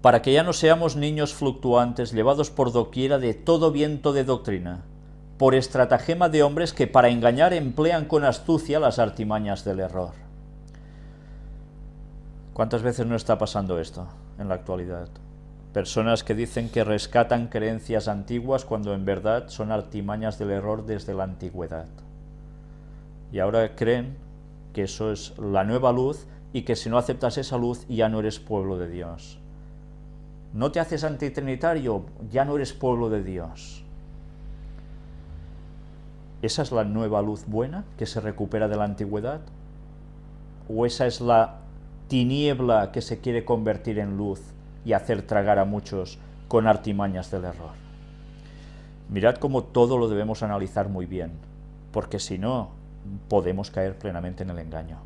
para que ya no seamos niños fluctuantes, llevados por doquiera de todo viento de doctrina, por estratagema de hombres que para engañar emplean con astucia las artimañas del error. ¿Cuántas veces no está pasando esto en la actualidad? Personas que dicen que rescatan creencias antiguas cuando en verdad son artimañas del error desde la antigüedad. Y ahora creen que eso es la nueva luz y que si no aceptas esa luz ya no eres pueblo de Dios. No te haces antitrinitario, ya no eres pueblo de Dios. ¿Esa es la nueva luz buena que se recupera de la antigüedad? ¿O esa es la tiniebla que se quiere convertir en luz y hacer tragar a muchos con artimañas del error? Mirad cómo todo lo debemos analizar muy bien, porque si no, podemos caer plenamente en el engaño.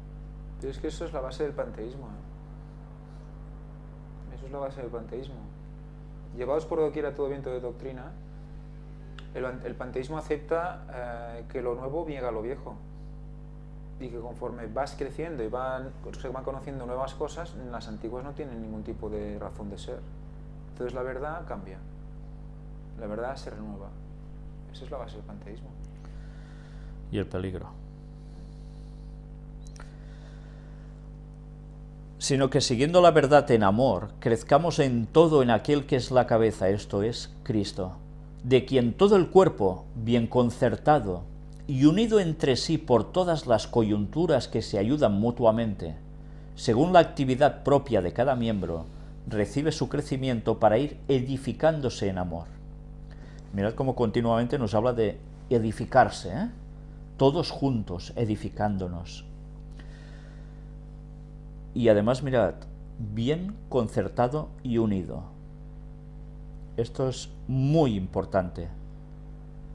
Pero es que eso es la base del panteísmo. Eso es la base del panteísmo. Llevados por doquiera todo viento de doctrina, el, panteísmo acepta eh, que lo nuevo niega lo viejo y que conforme vas creciendo y van, se van conociendo nuevas cosas, las antiguas no tienen ningún tipo de razón de ser. Entonces la verdad cambia, la verdad se renueva. Esa es la base del panteísmo. Y el peligro. Sino que siguiendo la verdad en amor, crezcamos en todo en aquel que es la cabeza, esto es Cristo de quien todo el cuerpo, bien concertado y unido entre sí por todas las coyunturas que se ayudan mutuamente, según la actividad propia de cada miembro, recibe su crecimiento para ir edificándose en amor. Mirad cómo continuamente nos habla de edificarse, ¿eh? todos juntos edificándonos. Y además mirad, bien concertado y unido. Esto es muy importante.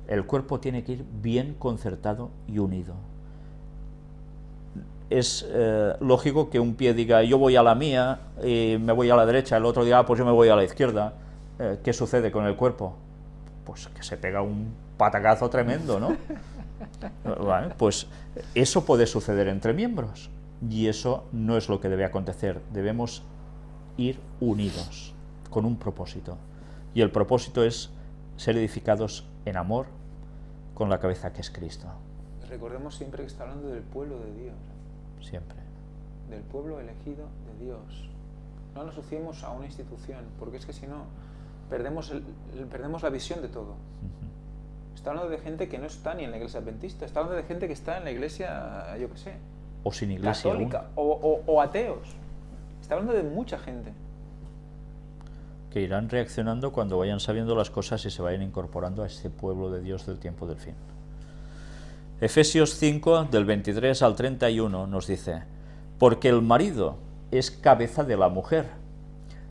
El cuerpo tiene que ir bien concertado y unido. Es eh, lógico que un pie diga, yo voy a la mía, y me voy a la derecha, el otro diga, ah, pues yo me voy a la izquierda. Eh, ¿Qué sucede con el cuerpo? Pues que se pega un patacazo tremendo, ¿no? pues eso puede suceder entre miembros, y eso no es lo que debe acontecer. Debemos ir unidos, con un propósito. Y el propósito es ser edificados en amor con la cabeza que es Cristo. Recordemos siempre que está hablando del pueblo de Dios. Siempre. Del pueblo elegido de Dios. No nos asociemos a una institución, porque es que si no, perdemos, el, perdemos la visión de todo. Está hablando de gente que no está ni en la iglesia adventista, está hablando de gente que está en la iglesia, yo qué sé. O sin iglesia. Católica, o, o ateos. Está hablando de mucha gente que irán reaccionando cuando vayan sabiendo las cosas y se vayan incorporando a este pueblo de Dios del tiempo del fin. Efesios 5, del 23 al 31, nos dice, Porque el marido es cabeza de la mujer,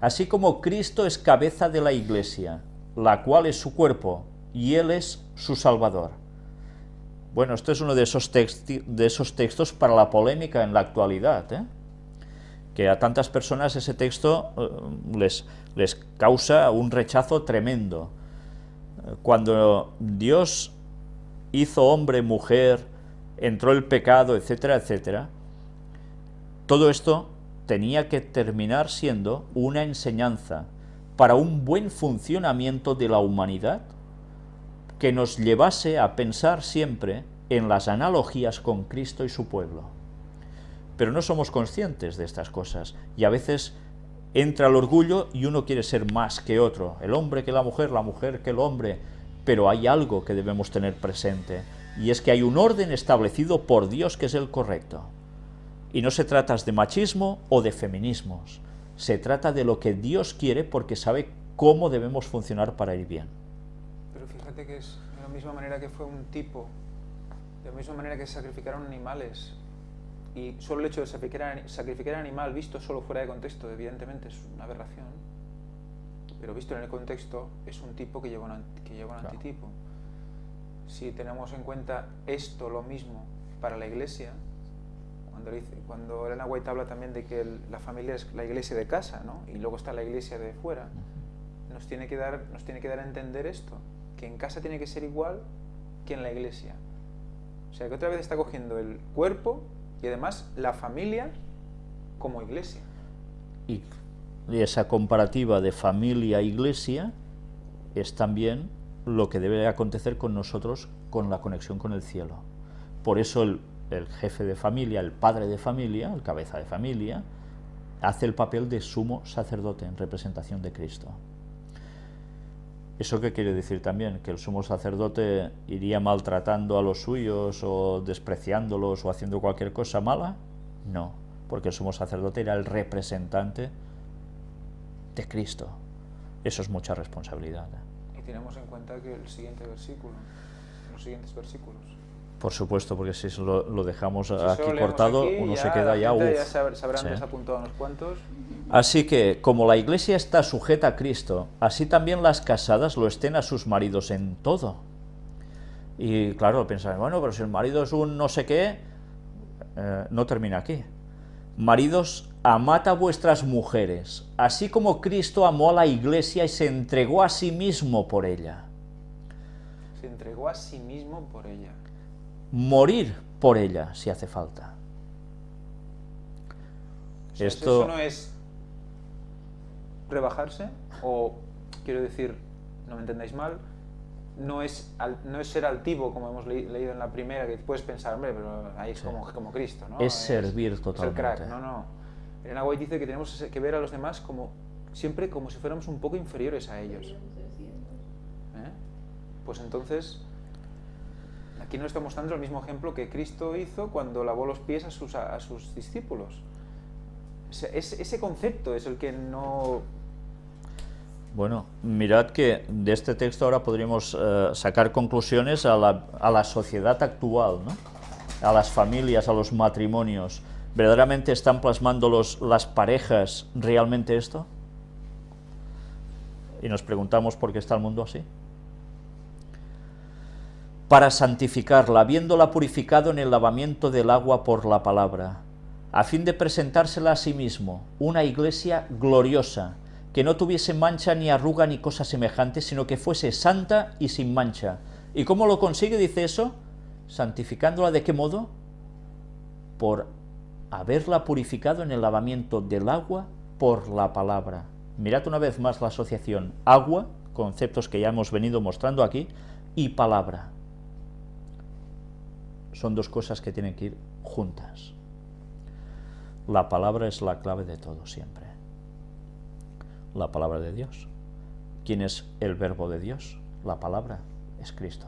así como Cristo es cabeza de la iglesia, la cual es su cuerpo, y Él es su Salvador. Bueno, esto es uno de esos, textos para la polémica en la actualidad, ¿eh? que a tantas personas ese texto eh, les, les causa un rechazo tremendo. Cuando Dios hizo hombre, mujer, entró el pecado, etcétera, etcétera, todo esto tenía que terminar siendo una enseñanza para un buen funcionamiento de la humanidad que nos llevase a pensar siempre en las analogías con Cristo y su pueblo pero no somos conscientes de estas cosas y a veces entra el orgullo y uno quiere ser más que otro, el hombre que la mujer, la mujer que el hombre, pero hay algo que debemos tener presente y es que hay un orden establecido por Dios que es el correcto. Y no se trata de machismo o de feminismos, se trata de lo que Dios quiere porque sabe cómo debemos funcionar para ir bien. Fíjate que es de la misma manera que fue un tipo, de la misma manera que sacrificaron animales. Y solo el hecho de sacrificar, sacrificar animal visto solo fuera de contexto, evidentemente es una aberración, pero visto en el contexto es un tipo que lleva un, que lleva un antitipo. Si tenemos en cuenta esto, lo mismo, para la iglesia, cuando, dice, cuando Elena White habla también de que la familia es la iglesia de casa, ¿no? y luego está la iglesia de fuera, nos tiene, que dar, nos tiene que dar a entender esto, que en casa tiene que ser igual que en la iglesia. O sea, que otra vez está cogiendo el cuerpo y además la familia como iglesia. Y esa comparativa de familia-iglesia es también lo que debe acontecer con nosotros con la conexión con el cielo. Por eso el, el jefe de familia, el padre de familia, el cabeza de familia, hace el papel de sumo sacerdote en representación de Cristo. ¿Eso qué quiere decir también? ¿Que el sumo sacerdote iría maltratando a los suyos o despreciándolos o haciendo cualquier cosa mala? No, porque el sumo sacerdote era el representante de Cristo. Eso es mucha responsabilidad. Y tenemos en cuenta que el siguiente versículo, los siguientes versículos, por supuesto, porque si lo, lo dejamos Si aquí cortado, aquí, uno ya se queda ya... uf. ya sab- sabrán Sí. desapuntado unos cuantos. Así que, como la iglesia está sujeta a Cristo, así también las casadas lo estén a sus maridos en todo. Y claro, pensar, bueno, pero si el marido es un no sé qué, eh, no termina aquí. Maridos, amad a vuestras mujeres, así como Cristo amó a la iglesia y se entregó a sí mismo por ella. Se entregó a sí mismo por ella. Morir por ella, si hace falta. O sea, Esto- ¿Eso no es rebajarse? O, quiero decir, no me entendáis mal, no es, al- no es ser altivo, como hemos le- leído en la primera, que puedes pensar, hombre, pero ahí es Sí. como, como Cristo, ¿no? Es servir Es el totalmente. crack, no, no. Elena White dice que tenemos que ver a los demás como siempre como si fuéramos un poco inferiores a ellos. ¿Eh? Pues entonces, aquí nos está mostrando el mismo ejemplo que Cristo hizo cuando lavó los pies a sus, a sus discípulos. O sea, ese, ese concepto es el que no... Bueno, mirad que de este texto ahora podríamos eh, sacar conclusiones a la, a la sociedad actual, ¿no? a las familias, a los matrimonios. ¿Verdaderamente están plasmando los, las parejas realmente esto? Y nos preguntamos por qué está el mundo así. Para santificarla, habiéndola purificado en el lavamiento del agua por la palabra, a fin de presentársela a sí mismo, una iglesia gloriosa, que no tuviese mancha ni arruga ni cosa semejante, sino que fuese santa y sin mancha. ¿Y cómo lo consigue? Dice eso, santificándola de qué modo? Por haberla purificado en el lavamiento del agua por la palabra. Mirad una vez más la asociación agua, conceptos que ya hemos venido mostrando aquí, y palabra. Son dos cosas que tienen que ir juntas. La palabra es la clave de todo siempre. La palabra de Dios. ¿Quién es el verbo de Dios? La palabra es Cristo.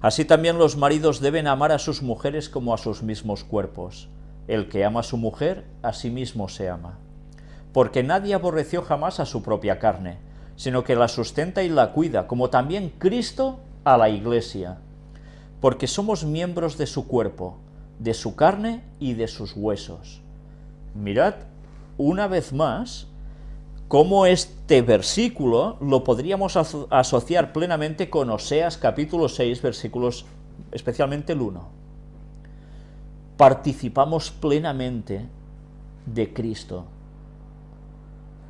Así también los maridos deben amar a sus mujeres como a sus mismos cuerpos. El que ama a su mujer, a sí mismo se ama. Porque nadie aborreció jamás a su propia carne, sino que la sustenta y la cuida, como también Cristo a la iglesia. Porque somos miembros de su cuerpo, de su carne y de sus huesos. Mirad una vez más cómo este versículo lo podríamos aso- asociar plenamente con Oseas capítulo 6, versículos, especialmente el 1. Participamos plenamente de Cristo,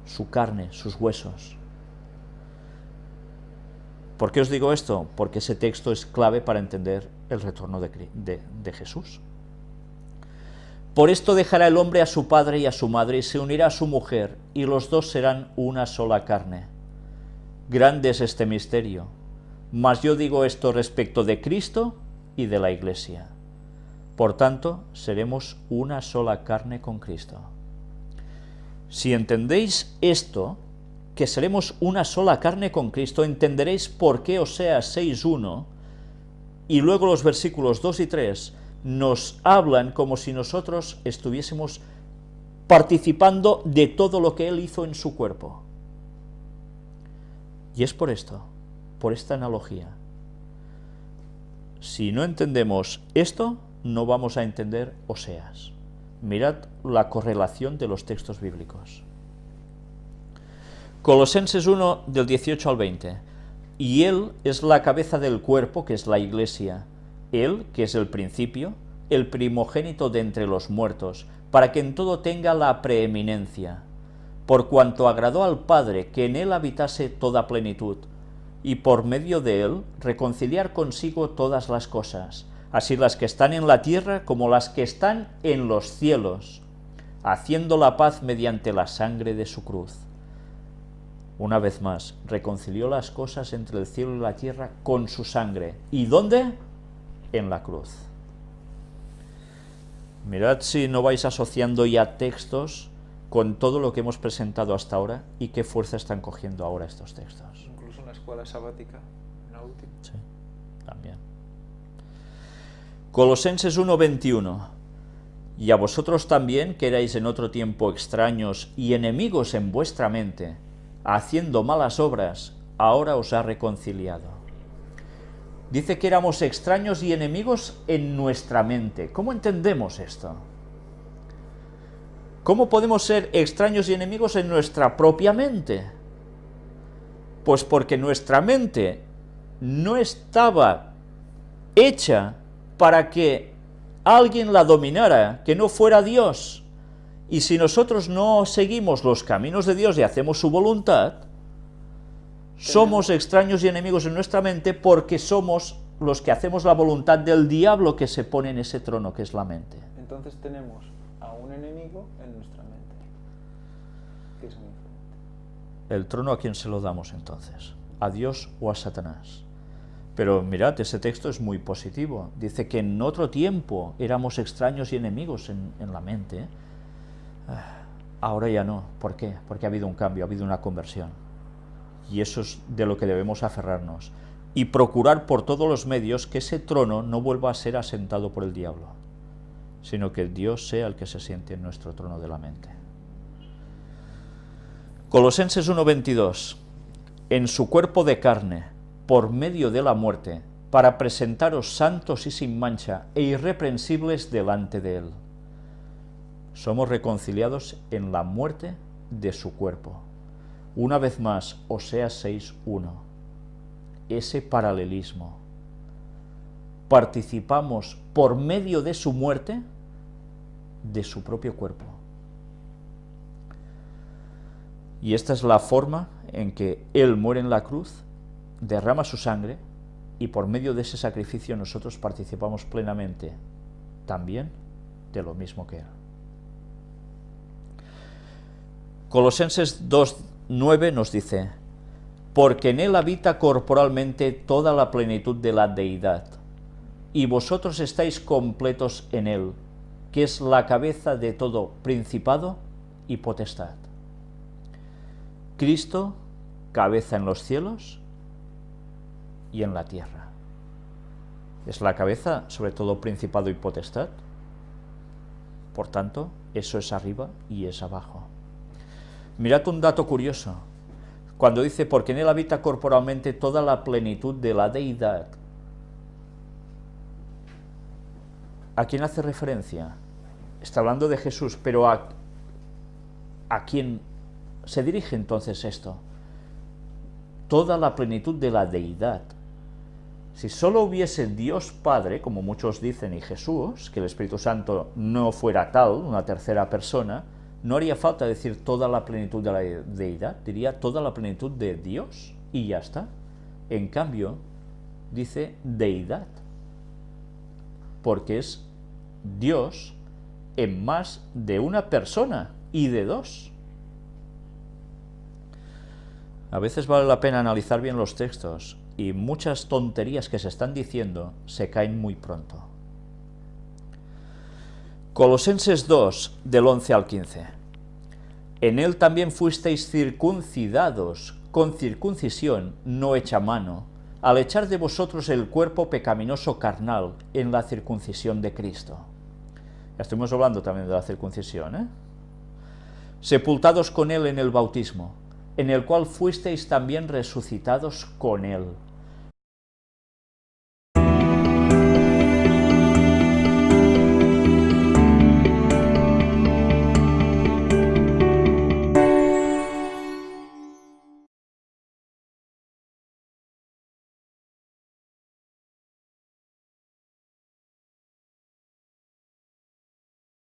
su carne, sus huesos. ¿Por qué os digo esto? Porque ese texto es clave para entender el retorno de Jesús. Por esto dejará el hombre a su padre y a su madre y se unirá a su mujer, y los dos serán una sola carne. Grande es este misterio, mas yo digo esto respecto de Cristo y de la Iglesia. Por tanto, seremos una sola carne con Cristo. Si entendéis esto, que seremos una sola carne con Cristo, entenderéis por qué Oseas 6.1 y luego los versículos 2 y 3 nos hablan como si nosotros estuviésemos participando de todo lo que Él hizo en su cuerpo. Y es por esto, por esta analogía. Si no entendemos esto, no vamos a entender Oseas. Mirad la correlación de los textos bíblicos. Colosenses 1 del 18 al 20. Y Él es la cabeza del cuerpo, que es la iglesia. Él, que es el principio, el primogénito de entre los muertos, para que en todo tenga la preeminencia. Por cuanto agradó al Padre que en Él habitase toda plenitud, y por medio de Él reconciliar consigo todas las cosas, así las que están en la tierra como las que están en los cielos haciendo la paz mediante la sangre de su cruz. Una vez más, reconcilió las cosas entre el cielo y la tierra con su sangre. ¿Y dónde? En la cruz. Mirad si no vais asociando ya textos con todo lo que hemos presentado hasta ahora y qué fuerza están cogiendo ahora estos textos. Incluso en la escuela sabática, en la última. Sí, también. Colosenses 1.21 Y a vosotros también, que erais en otro tiempo extraños y enemigos en vuestra mente, haciendo malas obras, ahora os ha reconciliado. Dice que éramos extraños y enemigos en nuestra mente. ¿Cómo entendemos esto? ¿Cómo podemos ser extraños y enemigos en nuestra propia mente? Pues porque nuestra mente no estaba hecha para que alguien la dominara, que no fuera Dios. Y si nosotros no seguimos los caminos de Dios y hacemos su voluntad, somos extraños y enemigos en nuestra mente porque somos los que hacemos la voluntad del diablo que se pone en ese trono que es la mente. Entonces tenemos a un enemigo en nuestra mente, que es. ¿El trono a quién se lo damos entonces? ¿A Dios o a Satanás? Pero mirad, ese texto es muy positivo. Dice que en otro tiempo éramos extraños y enemigos en, en la mente. Ah, Ahora ya no. ¿Por qué? Porque ha habido un cambio, ha habido una conversión. Y eso es de lo que debemos aferrarnos. Y procurar por todos los medios que ese trono no vuelva a ser asentado por el diablo, sino que Dios sea el que se siente en nuestro trono de la mente. Colosenses 1.22 En su cuerpo de carne, por medio de la muerte, para presentaros santos y sin mancha e irreprensibles delante de Él. Somos reconciliados en la muerte de su cuerpo. Una vez más, Oseas 6.1. Ese paralelismo. Participamos por medio de su muerte de su propio cuerpo. Y esta es la forma en que Él muere en la cruz, derrama su sangre, y por medio de ese sacrificio nosotros participamos plenamente también de lo mismo que Él. Colosenses 2.9 nos dice, porque en Él habita corporalmente toda la plenitud de la deidad, y vosotros estáis completos en Él, que es la cabeza de todo principado y potestad. Cristo, cabeza en los cielos y en la tierra. Es la cabeza sobre todo principado y potestad. Por tanto, eso es arriba y es abajo. Mirad un dato curioso. Cuando dice, porque en él habita corporalmente toda la plenitud de la deidad. ¿A quién hace referencia? Está hablando de Jesús, pero ¿a, a quién se dirige entonces esto? Toda la plenitud de la deidad. Si solo hubiese Dios Padre, como muchos dicen, y Jesús, que el Espíritu Santo no fuera tal, una tercera persona, no haría falta decir toda la plenitud de la deidad, diría toda la plenitud de Dios y ya está. En cambio, dice deidad, porque es Dios en más de una persona y de dos. A veces vale la pena analizar bien los textos y muchas tonterías que se están diciendo se caen muy pronto. Colosenses 2, del 11 al 15. En él también fuisteis circuncidados con circuncisión no hecha mano, al echar de vosotros el cuerpo pecaminoso carnal en la circuncisión de Cristo. Ya estuvimos hablando también de la circuncisión, ¿eh? Sepultados con él en el bautismo, en el cual fuisteis también resucitados con él,